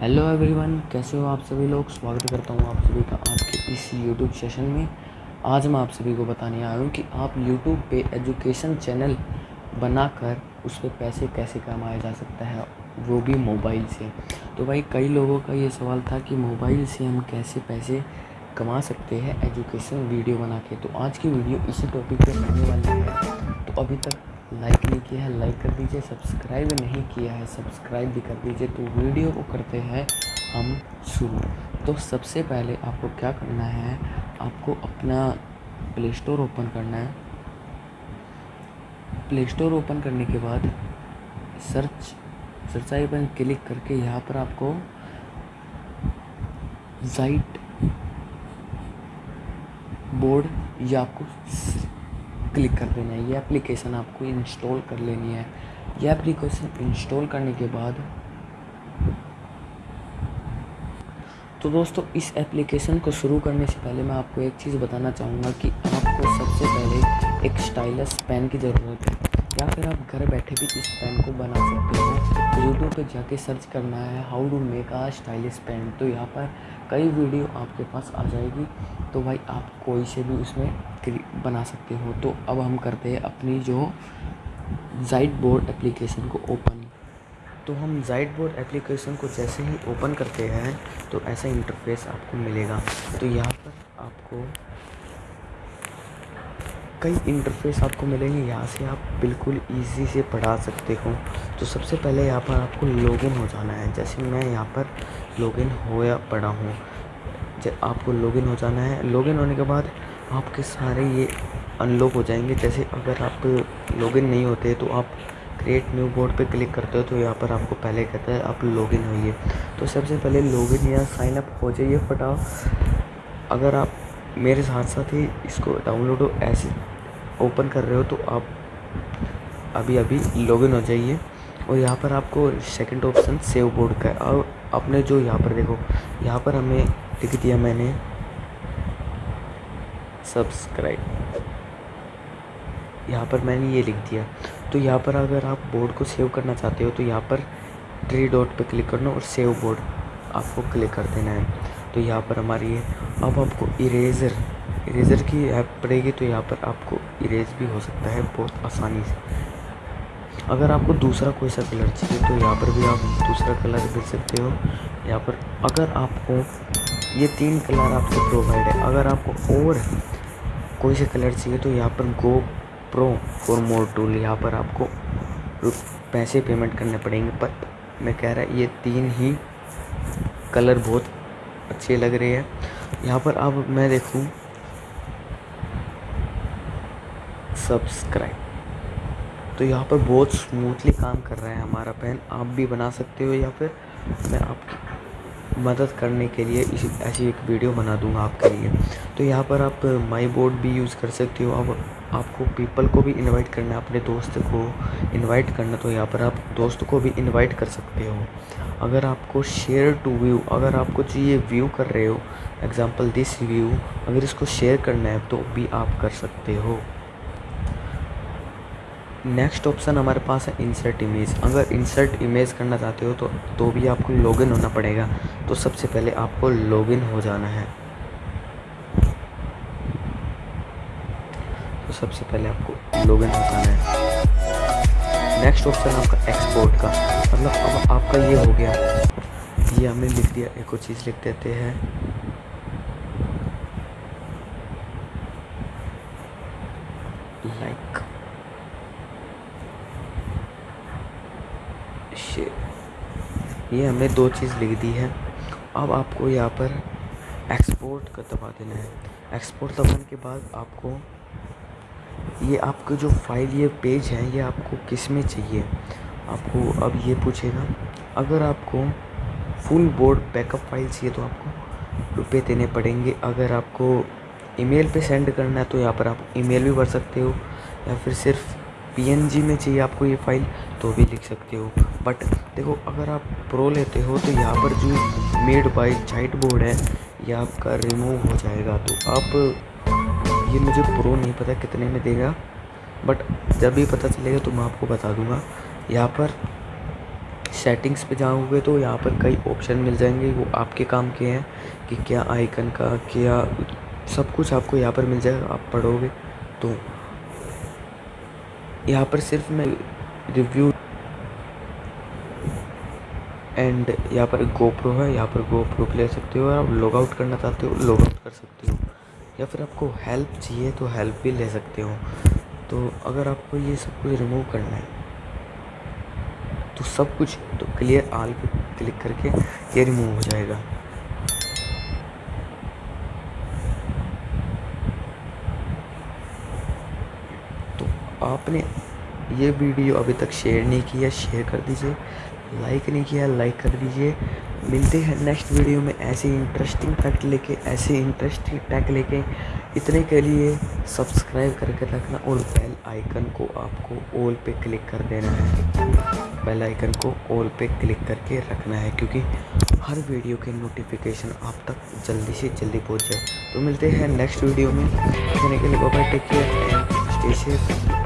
Hello everyone कैसे हो आप सभी लोग? स्वागत करता हूँ आप सभी का आज के इस यूट्यूब सेशन में। आज मैं आप सभी को बताने आया हूँ कि आप यूट्यूब पे एजुकेशन चैनल बनाकर उस पर पैसे कैसे कमाया जा सकता है, वो भी मोबाइल से। तो भाई, कई लोगों का ये सवाल था कि मोबाइल से हम कैसे पैसे कमा सकते हैं एजुकेशन वीडियो बना के। तो आज की वीडियो इसी टॉपिक पर रहने वाली है। तो अभी तक लाइक नहीं किया है, लाइक कर दीजिए, सब्सक्राइब नहीं किया है, सब्सक्राइब भी कर दीजिए। तो वीडियो को करते हैं हम शुरू। तो सबसे पहले आपको क्या करना है, आपको अपना प्ले स्टोर ओपन करना है। प्ले स्टोर ओपन करने के बाद सर्च सर्च आई पर क्लिक करके यहाँ पर आपको जाइट बोर्ड या आपको क्लिक कर देना है। ये एप्लीकेशन आपको इंस्टॉल कर लेनी है। ये एप्लीकेशन इंस्टॉल करने के बाद तो दोस्तों, इस एप्लीकेशन को शुरू करने से पहले मैं आपको एक चीज़ बताना चाहूँगा कि आपको सबसे पहले एक स्टाइलस पेन की ज़रूरत है। या फिर आप घर बैठे भी इस पेन को बना सकते हो। यूट्यूब पे जाके सर्च करना है how to make a stylish pen तो यहाँ पर कई वीडियो आपके पास आ जाएगी। तो भाई आप कोई से भी उसमें बना सकते हो। तो अब हम करते हैं अपनी जो जाइट बोर्ड एप्लीकेशन को ओपन तो हम जाइट बोर्ड एप्लीकेशन को जैसे ही ओपन करते हैं तो ऐसा इंटरफेस आपको मिलेगा। तो यहाँ पर आपको कई इंटरफेस आपको मिलेंगे, यहाँ से आप बिल्कुल इजी से पढ़ा सकते हो। तो सबसे पहले यहाँ पर आपको लॉगिन हो जाना है। जैसे मैं यहाँ पर लॉगिन होया पड़ा हूँ आपको लॉगिन हो जाना है। लॉगिन होने के बाद आपके सारे ये अनलॉक हो जाएँगे। जैसे अगर आप लॉगिन नहीं होते तो आप क्रिएट न्यू बोर्ड पे क्लिक करते हो तो यहाँ पर आपको पहले कहता है, आप लॉगिन होइए। तो सबसे पहले लॉगिन या साइन अप हो जाइए फटा अगर आप मेरे साथ साथ ही इसको डाउनलोड हो, ऐसे ओपन कर रहे हो तो आप अभी अभी लॉगिन हो जाइए। और यहाँ पर आपको सेकंड ऑप्शन सेव बोर्ड का है। और आपने जो यहाँ पर देखो, यहाँ पर हमें लिख दिया मैंने सब्सक्राइब यहाँ पर मैंने ये लिख दिया। तो यहाँ पर अगर आप बोर्ड को सेव करना चाहते हो तो यहाँ पर थ्री डॉट पे क्लिक करना और सेव बोर्ड आपको क्लिक कर देना है। तो यहाँ पर हमारी है अब आपको इरेज़र इरेज़र की ऐप पड़ेगी तो यहाँ पर आपको इरेज भी हो सकता है बहुत आसानी से। अगर आपको दूसरा कोई सा कलर चाहिए तो यहाँ पर भी आप दूसरा कलर दे सकते हो। यहाँ पर अगर आपको ये तीन कलर आपसे प्रोवाइड है, अगर आपको और कोई सा कलर चाहिए तो यहाँ पर go pro for more tool यहाँ पर आपको पैसे पेमेंट करने पड़ेंगे। पर मैं कह रहा ये तीन ही कलर बहुत अच्छे लग रहे हैं। यहाँ पर अब मैं देखूँ सब्सक्राइब तो यहाँ पर बहुत स्मूथली काम कर रहा है हमारा पेन आप भी बना सकते हो या फिर मैं आपकी मदद करने के लिए इसी, ऐसी एक वीडियो बना दूँगा आपके लिए. तो यहाँ पर आप माई बोर्ड भी यूज़ कर सकते हो. अब आपको पीपल को भी इनवाइट करना है, अपने दोस्त को इनवाइट करना तो यहाँ पर आप दोस्त को भी इनवाइट कर सकते हो. अगर आपको शेयर टू व्यू अगर आपको चाहिए व्यू कर रहे हो एग्ज़ाम्पल दिस व्यू अगर इसको शेयर करना है तो भी आप कर सकते हो. नेक्स्ट ऑप्शन हमारे पास है इंसर्ट इमेज अगर इंसर्ट इमेज करना चाहते हो तो तो भी आपको लॉगिन होना पड़ेगा। तो सबसे पहले आपको लॉगिन हो जाना है। तो सबसे पहले आपको लॉगिन हो जाना है। नेक्स्ट ऑप्शन आपका एक्सपोर्ट का। मतलब अब आपका ये हो गया। ये हमने लिख दिया, एक और चीज़ लिख देते हैं लाइक ये हमने दो चीज़ लिख दी है। अब आपको यहाँ पर एक्सपोर्ट का दबा देना है। एक्सपोर्ट दबाने के बाद आपको ये आपका जो फ़ाइल ये पेज है, ये आपको किसमें चाहिए? आपको अब ये पूछेगा, अगर आपको फुल बोर्ड बैकअप फ़ाइल चाहिए तो आपको रुपए देने पड़ेंगे। अगर आपको ईमेल पे सेंड करना है तो यहाँ पर आप ईमेल भी भर सकते हो, या फिर सिर्फ़ पीएनजी में चाहिए आपको ये फ़ाइल तो भी लिख सकते हो। बट देखो, अगर आप प्रो लेते हो तो यहाँ पर जो मेड बाय चाइट बोर्ड है, ये आपका रिमूव हो जाएगा। तो आप, ये मुझे प्रो नहीं पता कितने में देगा, बट जब भी पता चलेगा तो मैं आपको बता दूँगा। यहाँ पर सेटिंग्स पे जाओगे तो यहाँ पर कई ऑप्शन मिल जाएँगे। वो आपके काम के हैं कि क्या आइकन का, क्या सब कुछ आपको यहाँ पर मिल जाएगा, आप पढ़ोगे। तो यहाँ पर सिर्फ़ मैं रिव्यू एंड यहाँ पर गोप्रो है, यहाँ पर गोप्रो ले सकते हो आप लॉग आउट करना चाहते हो लॉग आउट कर सकते हो। या फिर आपको हेल्प चाहिए तो हेल्प भी ले सकते हो। तो अगर आपको ये सब कुछ रिमूव करना है तो सब कुछ तो क्लियर आल पे क्लिक करके ये रिमूव हो जाएगा। तो आपने ये वीडियो अभी तक शेयर नहीं किया शेयर कर दीजिए। लाइक नहीं किया, लाइक कर दीजिए। मिलते हैं नेक्स्ट वीडियो में ऐसे इंटरेस्टिंग फैक्ट लेके, ऐसे इंटरेस्टिंग टैग लेके। इतने के लिए सब्सक्राइब करके रखना और बेल आइकन को आपको ऑल पे क्लिक कर देना है। बेल आइकन को ऑल पे क्लिक करके रखना है क्योंकि हर वीडियो के नोटिफिकेशन आप तक जल्दी से जल्दी पहुँच जाए। तो मिलते हैं नेक्स्ट वीडियो में। इतने के लिए बाबा take care and stay safe